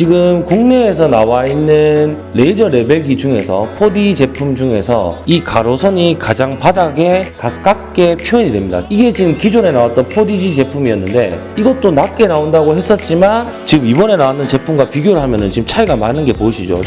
지금 국내에서 나와 있는 레이저 레벨기 중에서 4D 제품 중에서 이 가로선이 가장 바닥에 가깝게 표현이 됩니다. 이게 지금 기존에 나왔던 4DG 제품이었는데 이것도 낮게 나온다고 했었지만 지금 이번에 나왔는 제품과 비교를 하면 지금 차이가 많은 게 보이시죠?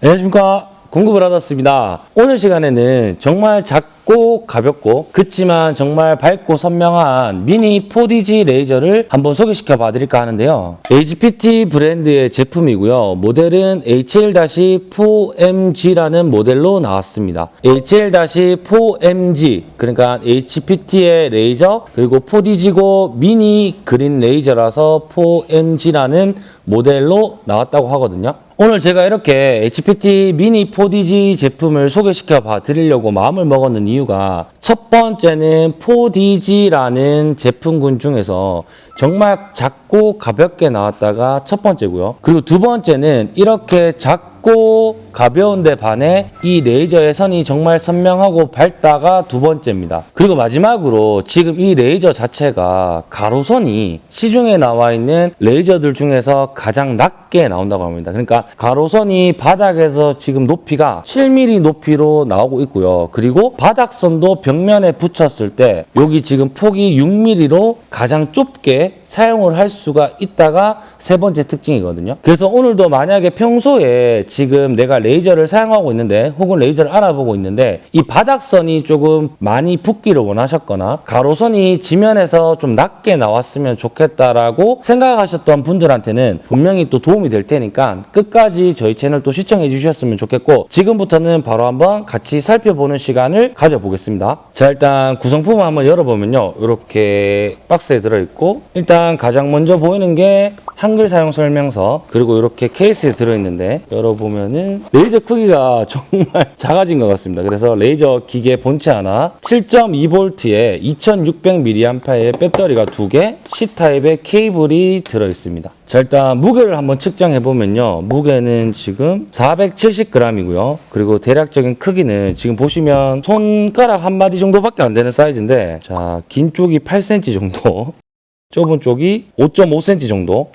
안녕하십니까. 공급을 받았습니다. 오늘 시간에는 정말 작고 가볍고 그치만 정말 밝고 선명한 미니 4DG 레이저를 한번 소개시켜 봐 드릴까 하는데요. HPT 브랜드의 제품이고요. 모델은 HL-4MG라는 모델로 나왔습니다. HL-4MG 그러니까 HPT의 레이저 그리고 4DG고 미니 green 레이저라서 4MG라는 모델로 나왔다고 하거든요. 오늘 제가 이렇게 HPT 미니 4DG 제품을 소개시켜 봐 드리려고 마음을 먹었는 이유가 첫 번째는 4DG라는 제품군 중에서 정말 작고 가볍게 나왔다가 첫 번째고요. 그리고 두 번째는 이렇게 작고 가벼운데 반해 이 레이저의 선이 정말 선명하고 밝다가 두 번째입니다. 그리고 마지막으로 지금 이 레이저 자체가 가로선이 시중에 나와 있는 레이저들 중에서 가장 낮게 나온다고 합니다. 그러니까 가로선이 바닥에서 지금 높이가 7mm 높이로 나오고 있고요. 그리고 바닥선도 벽면에 붙였을 때 여기 지금 폭이 6mm로 가장 좁게 사용을 할 수가 있다가 세 번째 특징이거든요. 그래서 오늘도 만약에 평소에 지금 내가 레 이저를 사용하고 있는데 혹은 레이저를 알아보고 있는데 이 바닥선이 조금 많이 붙기를 원하셨거나 가로선이 지면에서 좀 낮게 나왔으면 좋겠다라고 생각하셨던 분들한테는 분명히 또 도움이 될 테니까 끝까지 저희 채널 또 시청해 주셨으면 좋겠고 지금부터는 바로 한번 같이 살펴보는 시간을 가져보겠습니다. 자 일단 구성품을 한번 열어보면요. 이렇게 박스에 들어있고 일단 가장 먼저 보이는 게 한글 사용 설명서 그리고 이렇게 케이스에 들어있는데 열어보면은 레이저 크기가 정말 작아진 것 같습니다. 그래서 레이저 기계 본체 하나 7.2V에 2600mAh의 배터리가 두개 C타입의 케이블이 들어있습니다. 자 일단 무게를 한번 측정해 보면요 무게는 지금 470g이고요 그리고 대략적인 크기는 지금 보시면 손가락 한 마디 정도밖에 안 되는 사이즈인데 자 긴 쪽이 8cm 정도 좁은 쪽이 5.5cm 정도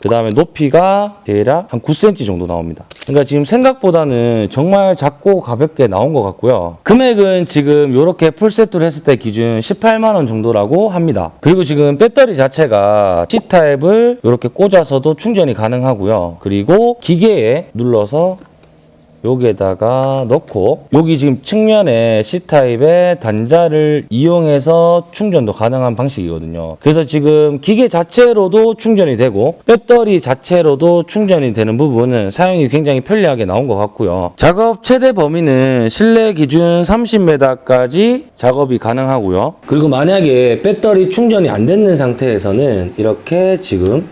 그 다음에 높이가 대략 한 9cm 정도 나옵니다. 그러니까 지금 생각보다는 정말 작고 가볍게 나온 것 같고요. 금액은 지금 이렇게 풀세트로 했을 때 기준 18만 원 정도라고 합니다. 그리고 지금 배터리 자체가 C타입을 이렇게 꽂아서도 충전이 가능하고요. 그리고 기계에 눌러서 여기에다가 넣고 여기 지금 측면에 C타입의 단자를 이용해서 충전도 가능한 방식이거든요. 그래서 지금 기계 자체로도 충전이 되고 배터리 자체로도 충전이 되는 부분은 사용이 굉장히 편리하게 나온 것 같고요. 작업 최대 범위는 실내 기준 30m까지 작업이 가능하고요. 그리고 만약에 배터리 충전이 안 되는 상태에서는 이렇게 지금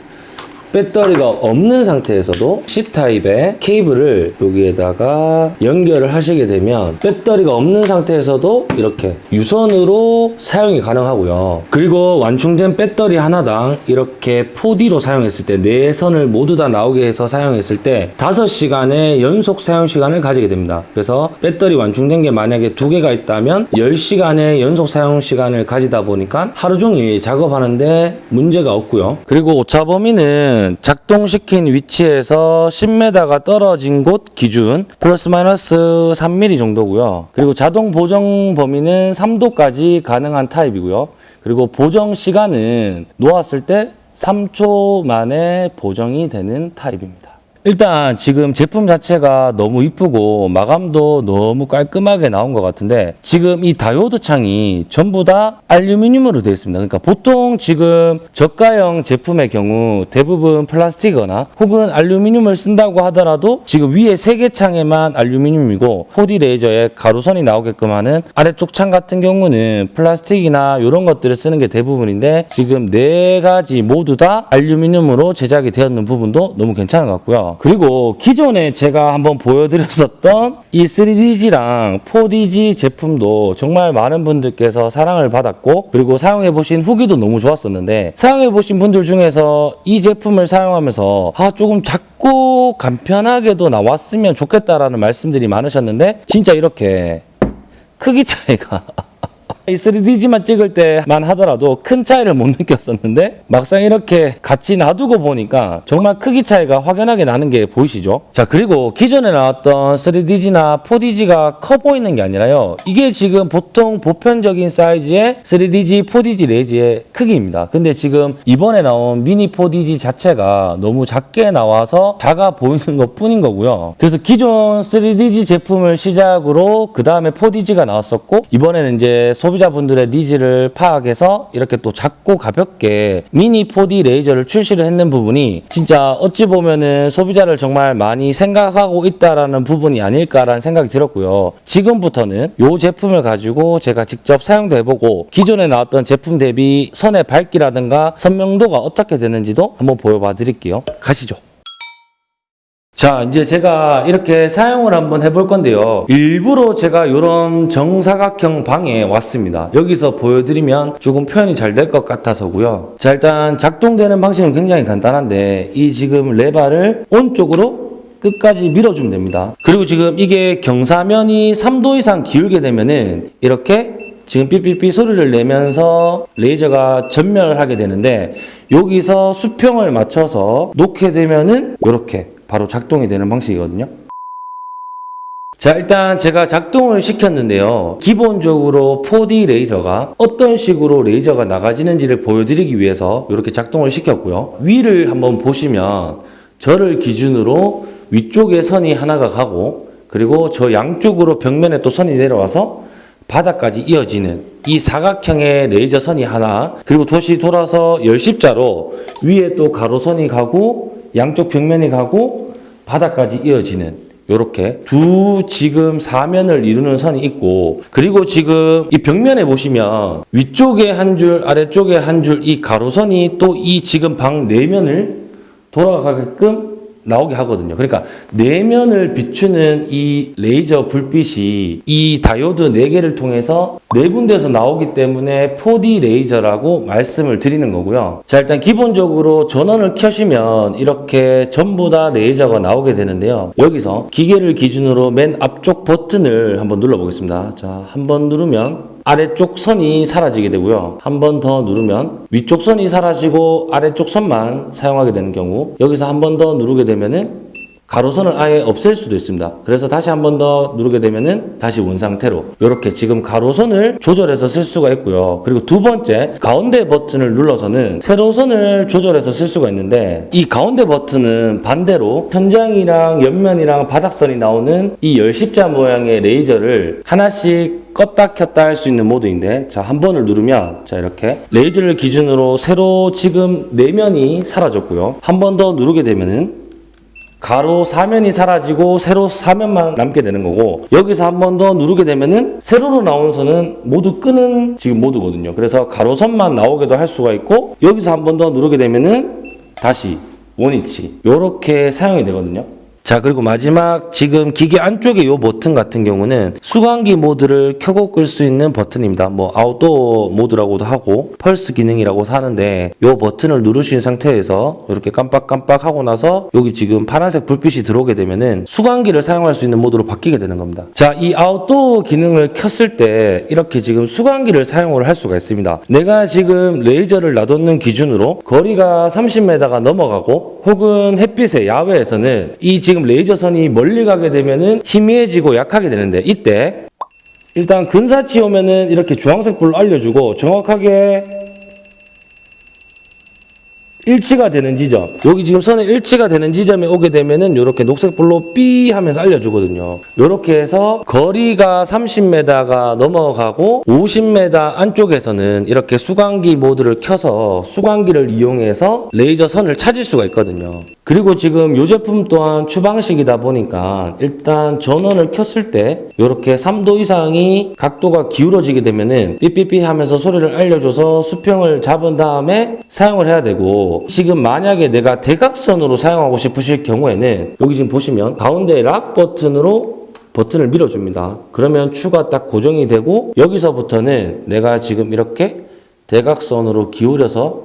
배터리가 없는 상태에서도 C타입의 케이블을 여기에다가 연결을 하시게 되면 배터리가 없는 상태에서도 이렇게 유선으로 사용이 가능하고요. 그리고 완충된 배터리 하나당 이렇게 4D로 사용했을 때 네 선을 모두 다 나오게 해서 사용했을 때 5시간의 연속 사용 시간을 가지게 됩니다. 그래서 배터리 완충된 게 만약에 두 개가 있다면 10시간의 연속 사용 시간을 가지다 보니까 하루 종일 작업하는데 문제가 없고요. 그리고 오차 범위는 작동시킨 위치에서 10m가 떨어진 곳 기준 플러스 마이너스 3mm 정도고요. 그리고 자동 보정 범위는 3도까지 가능한 타입이고요. 그리고 보정 시간은 놓았을 때 3초 만에 보정이 되는 타입입니다. 일단 지금 제품 자체가 너무 이쁘고 마감도 너무 깔끔하게 나온 것 같은데 지금 이 다이오드 창이 전부 다 알루미늄으로 되어 있습니다. 그러니까 보통 지금 저가형 제품의 경우 대부분 플라스틱이거나 혹은 알루미늄을 쓴다고 하더라도 지금 위에 세 개 창에만 알루미늄이고 4D 레이저에 가로선이 나오게끔 하는 아래쪽 창 같은 경우는 플라스틱이나 이런 것들을 쓰는 게 대부분인데 지금 네 가지 모두 다 알루미늄으로 제작이 되었는 부분도 너무 괜찮은 것 같고요. 그리고 기존에 제가 한번 보여드렸었던 이 3DG랑 4DG 제품도 정말 많은 분들께서 사랑을 받았고 그리고 사용해 보신 후기도 너무 좋았었는데 사용해 보신 분들 중에서 이 제품을 사용하면서 아 조금 작고 간편하게도 나왔으면 좋겠다라는 말씀들이 많으셨는데 진짜 이렇게 크기 차이가 이 3DG만 찍을 때만 하더라도 큰 차이를 못 느꼈었는데 막상 이렇게 같이 놔두고 보니까 정말 크기 차이가 확연하게 나는 게 보이시죠? 자 그리고 기존에 나왔던 3DG나 4DG가 커 보이는 게 아니라요. 이게 지금 보통 보편적인 사이즈의 3DG, 4DG 레이저의 크기입니다. 근데 지금 이번에 나온 미니 4DG 자체가 너무 작게 나와서 작아 보이는 것 뿐인 거고요. 그래서 기존 3DG 제품을 시작으로 그 다음에 4DG가 나왔었고 이번에는 이제 소비자분들의 니즈를 파악해서 이렇게 또 작고 가볍게 미니 4D 레이저를 출시를 했는 부분이 진짜 어찌 보면은 소비자를 정말 많이 생각하고 있다라는 부분이 아닐까라는 생각이 들었고요. 지금부터는 이 제품을 가지고 제가 직접 사용도 해보고 기존에 나왔던 제품 대비 선의 밝기라든가 선명도가 어떻게 되는지도 한번 보여봐 드릴게요. 가시죠. 자, 이제 제가 이렇게 사용을 한번 해볼 건데요. 일부러 제가 이런 정사각형 방에 왔습니다. 여기서 보여드리면 조금 표현이 잘 될 것 같아서고요. 자, 일단 작동되는 방식은 굉장히 간단한데 이 지금 레바를 온쪽으로 끝까지 밀어주면 됩니다. 그리고 지금 이게 경사면이 3도 이상 기울게 되면은 이렇게 지금 삐삐삐 소리를 내면서 레이저가 전멸을 하게 되는데 여기서 수평을 맞춰서 놓게 되면은 이렇게 바로 작동이 되는 방식이거든요. 자, 일단 제가 작동을 시켰는데요. 기본적으로 4D 레이저가 어떤 식으로 레이저가 나가지는지를 보여드리기 위해서 이렇게 작동을 시켰고요. 위를 한번 보시면 저를 기준으로 위쪽에 선이 하나가 가고 그리고 저 양쪽으로 벽면에 또 선이 내려와서 바닥까지 이어지는 이 사각형의 레이저 선이 하나 그리고 도시 돌아서 열십자로 위에 또 가로선이 가고 양쪽 벽면이 가고 바닥까지 이어지는 요렇게 두 지금 사면을 이루는 선이 있고 그리고 지금 이 벽면에 보시면 위쪽에 한 줄 아래쪽에 한 줄 이 가로선이 또 이 지금 방 내면을 돌아가게끔 나오게 하거든요. 그러니까 내면을 비추는 이 레이저 불빛이 이 다이오드 4개를 통해서 네 군데서 나오기 때문에 4D 레이저라고 말씀을 드리는 거고요. 자, 일단 기본적으로 전원을 켜시면 이렇게 전부 다 레이저가 나오게 되는데요. 여기서 기계를 기준으로 맨 앞쪽 버튼을 한번 눌러 보겠습니다. 자, 한번 누르면 아래쪽 선이 사라지게 되고요. 한 번 더 누르면 위쪽 선이 사라지고 아래쪽 선만 사용하게 되는 경우 여기서 한 번 더 누르게 되면은 가로선을 아예 없앨 수도 있습니다. 그래서 다시 한 번 더 누르게 되면은 다시 원 상태로 이렇게 지금 가로선을 조절해서 쓸 수가 있고요. 그리고 두 번째 가운데 버튼을 눌러서는 세로선을 조절해서 쓸 수가 있는데 이 가운데 버튼은 반대로 천장이랑 옆면이랑 바닥선이 나오는 이 열십자 모양의 레이저를 하나씩 껐다 켰다 할 수 있는 모드인데 자 한 번을 누르면 자 이렇게 레이저를 기준으로 세로 지금 내면이 사라졌고요. 한 번 더 누르게 되면은 가로 사면이 사라지고 세로 사면만 남게 되는 거고 여기서 한 번 더 누르게 되면은 세로로 나오는 선은 모두 끄는 지금 모드거든요. 그래서 가로선만 나오게도 할 수가 있고 여기서 한 번 더 누르게 되면은 다시 원위치 이렇게 사용이 되거든요. 자 그리고 마지막 지금 기계 안쪽에 이 버튼 같은 경우는 수광기 모드를 켜고 끌 수 있는 버튼입니다. 뭐 아웃도어 모드라고도 하고 펄스 기능이라고 하는데 이 버튼을 누르신 상태에서 이렇게 깜빡깜빡 하고 나서 여기 지금 파란색 불빛이 들어오게 되면은 수광기를 사용할 수 있는 모드로 바뀌게 되는 겁니다. 자 이 아웃도어 기능을 켰을 때 이렇게 지금 수광기를 사용을 할 수가 있습니다. 내가 지금 레이저를 놔뒀는 기준으로 거리가 30m가 넘어가고 혹은 햇빛에 야외에서는 이 지금 레이저 선이 멀리 가게 되면은 희미해지고 약하게 되는데 이때. 일단 근사치 오면은 이렇게 주황색 불로 알려주고 정확하게 일치가 되는 지점. 여기 지금 선에 일치가 되는 지점에 오게 되면은 이렇게 녹색 불로 삐 하면서 알려주거든요. 이렇게 해서 거리가 30m가 넘어가고 50m 안쪽에서는 이렇게 수광기 모드를 켜서 수광기를 이용해서 레이저 선을 찾을 수가 있거든요 그리고 지금 이 제품 또한 추방식이다 보니까 일단 전원을 켰을 때 이렇게 3도 이상이 각도가 기울어지게 되면은 삐삐삐 하면서 소리를 알려줘서 수평을 잡은 다음에 사용을 해야 되고 지금 만약에 내가 대각선으로 사용하고 싶으실 경우에는 여기 지금 보시면 가운데 lock 버튼으로 버튼을 밀어줍니다. 그러면 추가 딱 고정이 되고 여기서부터는 내가 지금 이렇게 대각선으로 기울여서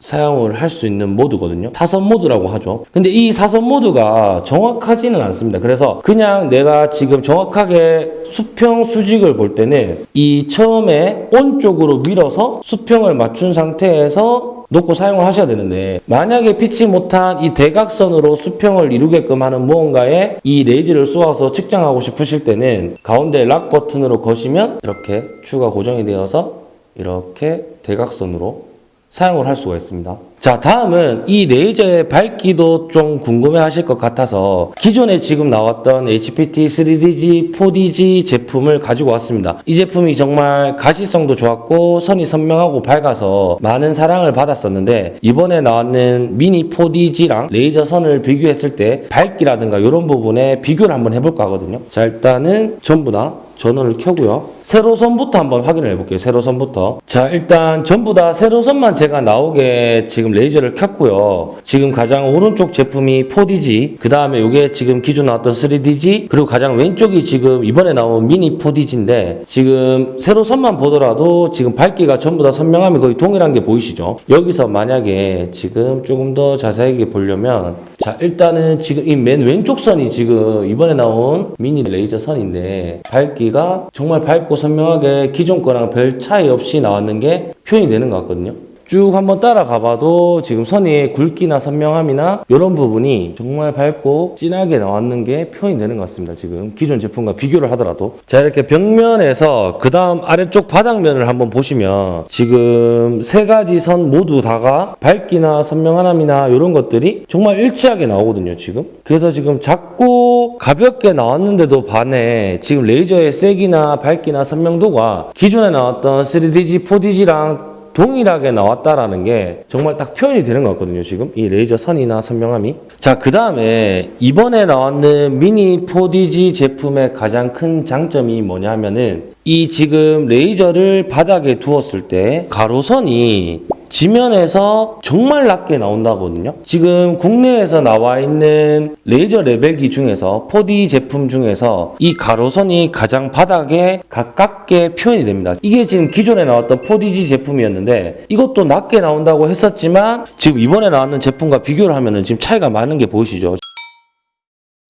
사용을 할 수 있는 모드거든요. 사선 모드라고 하죠. 근데 이 사선 모드가 정확하지는 않습니다. 그래서 그냥 내가 지금 정확하게 수평 수직을 볼 때는 이 처음에 on 쪽으로 밀어서 수평을 맞춘 상태에서 놓고 사용을 하셔야 되는데 만약에 피치 못한 이 대각선으로 수평을 이루게끔 하는 무언가에 이 레이저를 쏘아서 측정하고 싶으실 때는 가운데 lock 버튼으로 거시면 이렇게 추가 고정이 되어서 이렇게 대각선으로 사용을 할 수가 있습니다. 자, 다음은 이 레이저의 밝기도 좀 궁금해 하실 것 같아서 기존에 지금 나왔던 HPT 3DG, 4DG 제품을 가지고 왔습니다. 이 제품이 정말 가시성도 좋았고 선이 선명하고 밝아서 많은 사랑을 받았었는데 이번에 나왔는 미니 4DG랑 레이저 선을 비교했을 때 밝기라든가 이런 부분에 비교를 한번 해볼까 하거든요. 자, 일단은 전부 다 전원을 켜고요. 세로선부터 한번 확인을 해볼게요. 세로선부터. 자, 일단 전부 다 세로선만 제가 나오게 지금 레이저를 켰고요. 지금 가장 오른쪽 제품이 4DG, 그 다음에 이게 지금 기존 나왔던 3DG, 그리고 가장 왼쪽이 지금 이번에 나온 미니 4DG인데 지금 세로선만 보더라도 지금 밝기가 전부 다 선명함이 거의 동일한 게 보이시죠? 여기서 만약에 지금 조금 더 자세하게 보려면 자, 일단은 지금 이 맨 왼쪽 선이 지금 이번에 나온 미니 레이저 선인데 밝기 가 정말 밝고 선명하게 기존 거랑 별 차이 없이 나왔는 게 표현이 되는 것 같거든요. 쭉 한번 따라가 봐도 지금 선의 굵기나 선명함이나 이런 부분이 정말 밝고 진하게 나왔는 게 표현이 되는 것 같습니다. 지금 기존 제품과 비교를 하더라도 자 이렇게 벽면에서 그 다음 아래쪽 바닥면을 한번 보시면 지금 세 가지 선 모두 다가 밝기나 선명함이나 이런 것들이 정말 일치하게 나오거든요. 지금 그래서 지금 작고 가볍게 나왔는데도 반해 지금 레이저의 세기나 밝기나 선명도가 기존에 나왔던 3DG, 4DG랑 동일하게 나왔다라는 게 정말 딱 표현이 되는 것 같거든요, 지금. 이 레이저 선이나 선명함이. 자, 그 다음에 이번에 나왔는 미니 4DG 제품의 가장 큰 장점이 뭐냐 하면은 이 지금 레이저를 바닥에 두었을 때 가로선이 지면에서 정말 낮게 나온다거든요. 지금 국내에서 나와 있는 레이저 레벨기 중에서 4D 제품 중에서 이 가로선이 가장 바닥에 가깝게 표현이 됩니다. 이게 지금 기존에 나왔던 4DG 제품이었는데 이것도 낮게 나온다고 했었지만 지금 이번에 나왔는 제품과 비교를 하면은 지금 차이가 많은 게 보이시죠?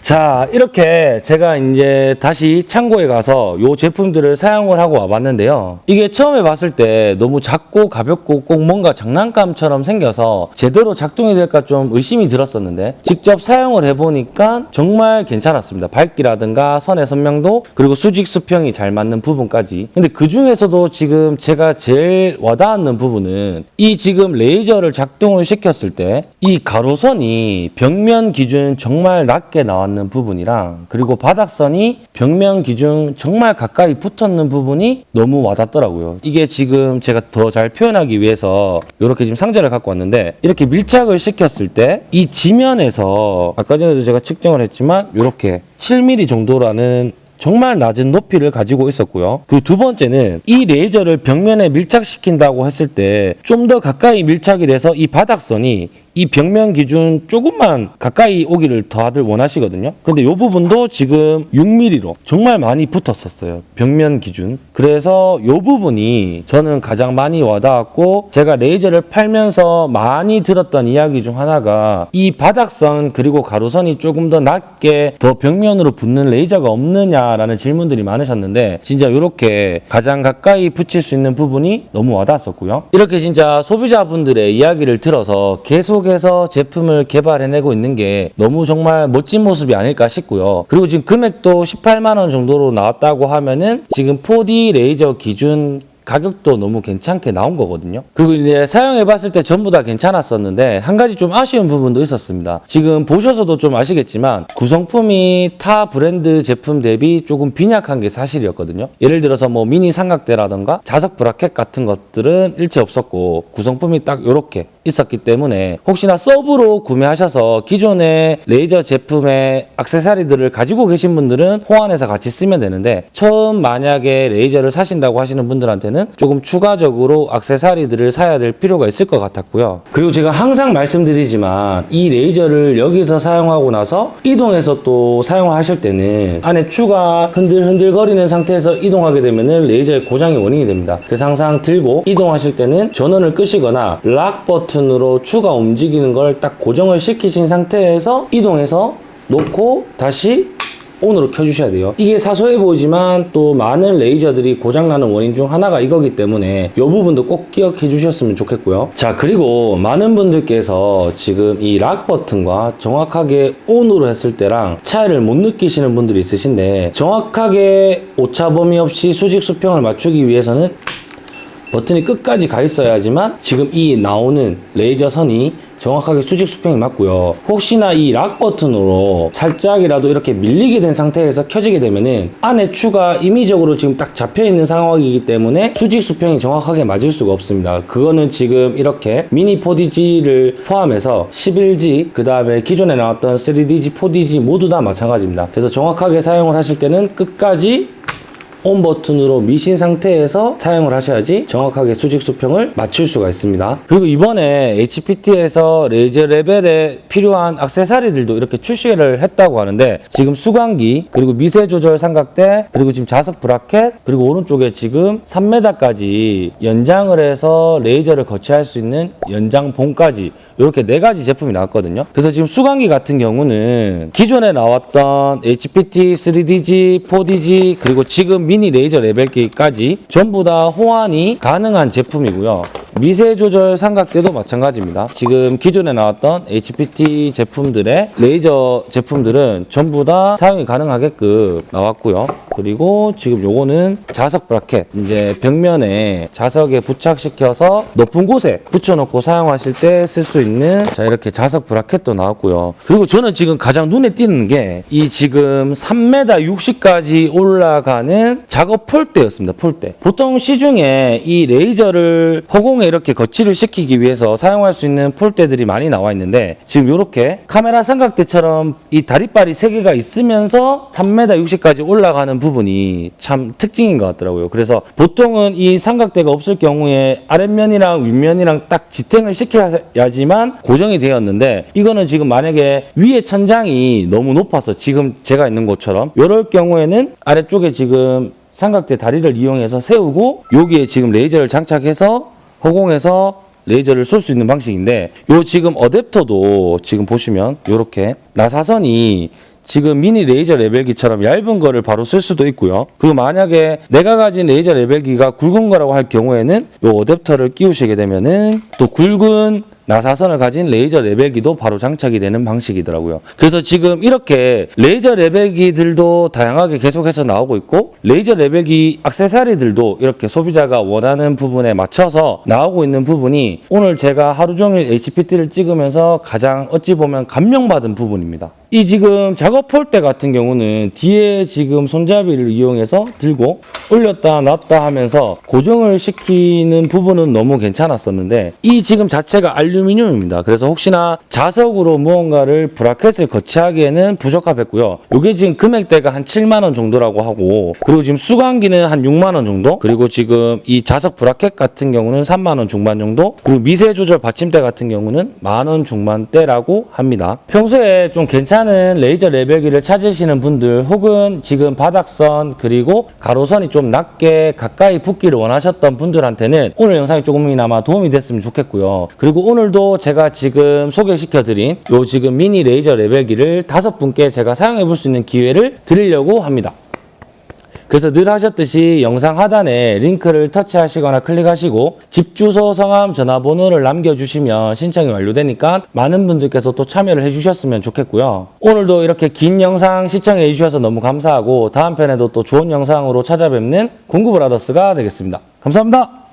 자, 이렇게 제가 이제 다시 창고에 가서 이 제품들을 사용을 하고 와봤는데요. 이게 처음에 봤을 때 너무 작고 가볍고 꼭 뭔가 장난감처럼 생겨서 제대로 작동이 될까 좀 의심이 들었었는데 직접 사용을 해보니까 정말 괜찮았습니다. 밝기라든가 선의 선명도 그리고 수직 수평이 잘 맞는 부분까지. 근데 그 중에서도 지금 제가 제일 와닿는 부분은 이 지금 레이저를 작동을 시켰을 때 이 가로선이 벽면 기준 정말 낮게 나왔 는 부분이랑 그리고 바닥선이 벽면 기준 정말 가까이 붙었는 부분이 너무 와닿더라고요. 이게 지금 제가 더 잘 표현하기 위해서 이렇게 지금 상자를 갖고 왔는데 이렇게 밀착을 시켰을 때 이 지면에서 아까 전에도 제가 측정을 했지만 이렇게 7mm 정도라는 정말 낮은 높이를 가지고 있었고요. 그리고 두 번째는 이 레이저를 벽면에 밀착시킨다고 했을 때 좀 더 가까이 밀착이 돼서 이 바닥선이 이 벽면 기준 조금만 가까이 오기를 다들 원하시거든요. 근데 이 부분도 지금 6mm로 정말 많이 붙었었어요. 벽면 기준. 그래서 이 부분이 저는 가장 많이 와닿았고 제가 레이저를 팔면서 많이 들었던 이야기 중 하나가 이 바닥선 그리고 가로선이 조금 더 낮게 더 벽면으로 붙는 레이저가 없느냐라는 질문들이 많으셨는데 진짜 이렇게 가장 가까이 붙일 수 있는 부분이 너무 와닿았었고요. 이렇게 진짜 소비자분들의 이야기를 들어서 계속 계속해서 제품을 개발해내고 있는 게 너무 정말 멋진 모습이 아닐까 싶고요. 그리고 지금 금액도 18만 원 정도로 나왔다고 하면은 지금 4D 레이저 기준 가격도 너무 괜찮게 나온 거거든요. 그리고 이제 사용해 봤을 때 전부 다 괜찮았었는데 한 가지 좀 아쉬운 부분도 있었습니다. 지금 보셔서도 좀 아시겠지만 구성품이 타 브랜드 제품 대비 조금 빈약한 게 사실이었거든요. 예를 들어서 뭐 미니 삼각대라던가 자석 bracket 같은 것들은 일체 없었고 구성품이 딱 이렇게 있었기 때문에 혹시나 서브로 구매하셔서 기존의 레이저 제품의 액세서리들을 가지고 계신 분들은 호환해서 같이 쓰면 되는데 처음 만약에 레이저를 사신다고 하시는 분들한테는 조금 추가적으로 액세서리들을 사야 될 필요가 있을 것 같았고요. 그리고 제가 항상 말씀드리지만 이 레이저를 여기서 사용하고 나서 이동해서 또 사용하실 때는 안에 추가 흔들흔들 거리는 상태에서 이동하게 되면은 레이저의 고장의 원인이 됩니다. 그래서 항상 들고 이동하실 때는 전원을 끄시거나 락 버튼 버튼으로 추가 움직이는 걸 딱 고정을 시키신 상태에서 이동해서 놓고 다시 on으로 켜주셔야 돼요. 이게 사소해 보이지만 또 많은 레이저들이 고장나는 원인 중 하나가 이거기 때문에 이 부분도 꼭 기억해 주셨으면 좋겠고요. 자, 그리고 많은 분들께서 지금 이 lock 버튼과 정확하게 on으로 했을 때랑 차이를 못 느끼시는 분들이 있으신데 정확하게 오차 범위 없이 수직 수평을 맞추기 위해서는 버튼이 끝까지 가 있어야지만 지금 이 나오는 레이저 선이 정확하게 수직 수평이 맞고요. 혹시나 이 lock 버튼으로 살짝이라도 이렇게 밀리게 된 상태에서 켜지게 되면은 안에 추가 임의적으로 지금 딱 잡혀 있는 상황이기 때문에 수직 수평이 정확하게 맞을 수가 없습니다. 그거는 지금 이렇게 미니 4DG를 포함해서 11G 그 다음에 기존에 나왔던 3DG, 4DG 모두 다 마찬가지입니다. 그래서 정확하게 사용을 하실 때는 끝까지 on 버튼으로 미신 상태에서 사용을 하셔야지 정확하게 수직 수평을 맞출 수가 있습니다. 그리고 이번에 HPT에서 레이저 레벨에 필요한 악세사리들도 이렇게 출시를 했다고 하는데 지금 수광기 그리고 미세 조절 삼각대 그리고 지금 자석 bracket 그리고 오른쪽에 지금 3m까지 연장을 해서 레이저를 거치할 수 있는 연장 봉까지 이렇게 네 가지 제품이 나왔거든요. 그래서 지금 수광기 같은 경우는 기존에 나왔던 HPT, 3DG, 4DG 그리고 지금 미니 레이저 레벨기까지 전부 다 호환이 가능한 제품이고요. 미세 조절 삼각대도 마찬가지입니다. 지금 기존에 나왔던 HPT 제품들의 레이저 제품들은 전부 다 사용이 가능하게끔 나왔고요. 그리고 지금 요거는 자석 브라켓 이제 벽면에 자석에 부착시켜서 높은 곳에 붙여놓고 사용하실 때 쓸 수 있는 자 이렇게 자석 브라켓도 나왔고요. 그리고 저는 지금 가장 눈에 띄는 게 이 지금 3m 60까지 올라가는 작업 폴대였습니다. 폴대. 보통 시중에 이 레이저를 허공에 이렇게 거치를 시키기 위해서 사용할 수 있는 폴대들이 많이 나와 있는데 지금 이렇게 카메라 삼각대처럼 이 다리빨이 3개가 있으면서 3m 60까지 올라가는 부분 이 참 특징인 것 같더라고요. 그래서 보통은 이 삼각대가 없을 경우에 아랫면이랑 윗면이랑 딱 지탱을 시켜야지만 고정이 되었는데 이거는 지금 만약에 위에 천장이 너무 높아서 지금 제가 있는 곳처럼 이럴 경우에는 아래쪽에 지금 삼각대 다리를 이용해서 세우고 여기에 지금 레이저를 장착해서 허공에서 레이저를 쏠 수 있는 방식인데 요 지금 어댑터도 지금 보시면 이렇게 나사선이 지금 미니 레이저 레벨기처럼 얇은 거를 바로 쓸 수도 있고요. 그리고 만약에 내가 가진 레이저 레벨기가 굵은 거라고 할 경우에는 요 어댑터를 끼우시게 되면은 또 굵은 나사선을 가진 레이저 레벨기도 바로 장착이 되는 방식이더라고요. 그래서 지금 이렇게 레이저 레벨기들도 다양하게 계속해서 나오고 있고 레이저 레벨기 액세서리들도 이렇게 소비자가 원하는 부분에 맞춰서 나오고 있는 부분이 오늘 제가 하루 종일 HPT를 찍으면서 가장 어찌 보면 감명받은 부분입니다. 이 지금 작업 폴대 같은 경우는 뒤에 지금 손잡이를 이용해서 들고 올렸다 놨다 하면서 고정을 시키는 부분은 너무 괜찮았었는데 이 지금 자체가 알루미늄입니다. 그래서 혹시나 자석으로 무언가를 브라켓을 거치하기에는 부적합했고요. 이게 지금 금액대가 한 7만 원 정도라고 하고 그리고 지금 수광기는 한 6만 원 정도 그리고 지금 이 자석 브라켓 같은 경우는 3만 원 중반 정도 그리고 미세 조절 받침대 같은 경우는 만 원 중반대라고 합니다. 평소에 좀 괜찮은 레이저 레벨기를 찾으시는 분들 혹은 지금 바닥선 그리고 가로선이 좀 낮게 가까이 붙기를 원하셨던 분들한테는 오늘 영상이 조금이나마 도움이 됐으면 좋겠고요. 그리고 오늘도 제가 지금 소개시켜 드린 요 지금 미니 레이저 레벨기를 다섯 분께 제가 사용해 볼 수 있는 기회를 드리려고 합니다. 그래서 늘 하셨듯이 영상 하단에 링크를 터치하시거나 클릭하시고 집 주소, 성함, 전화번호를 남겨주시면 신청이 완료되니까 많은 분들께서 또 참여를 해주셨으면 좋겠고요. 오늘도 이렇게 긴 영상 시청해 주셔서 너무 감사하고 다음 편에도 또 좋은 영상으로 찾아뵙는 공구브라더스가 되겠습니다. 감사합니다.